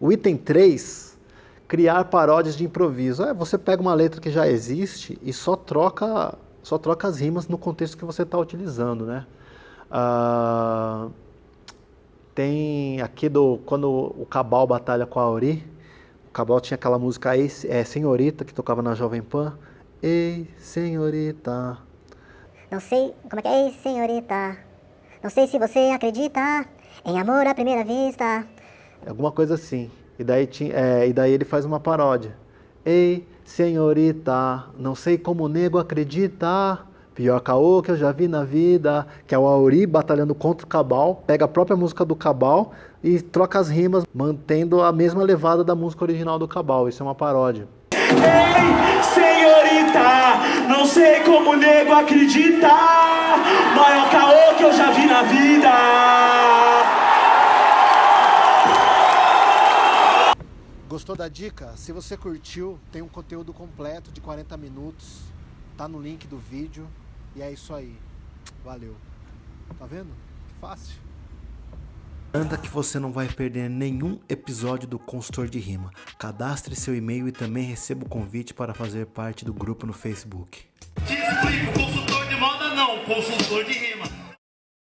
O item 3, criar paródias de improviso. É, você pega uma letra que já existe e só troca, só troca as rimas no contexto que você está utilizando, né? Ah, tem aqui do quando o Cabal batalha com a Auri, o Cabal tinha aquela música é, Senhorita que tocava na Jovem Pan. Ei, senhorita. Não sei como é que é, ei, senhorita. Não sei se você acredita em amor à primeira vista. Alguma coisa assim. E daí, é, e daí ele faz uma paródia. Ei, senhorita, não sei como o nego acredita. Pior caô que eu já vi na vida, que é o Auri batalhando contra o Cabal, pega a própria música do Cabal e troca as rimas, mantendo a mesma levada da música original do Cabal. Isso é uma paródia. Ei, senhorita, não sei como o nego acredita. Maior caô que eu já vi na vida. Gostou da dica? Se você curtiu, tem um conteúdo completo de 40 minutos. Tá no link do vídeo. E é isso aí. Valeu. Tá vendo? Que fácil. Anda que você não vai perder nenhum episódio do Consultor de Rima. Cadastre seu e-mail e também receba o convite para fazer parte do grupo no Facebook. Te explico, consultor de moda não, consultor de rima.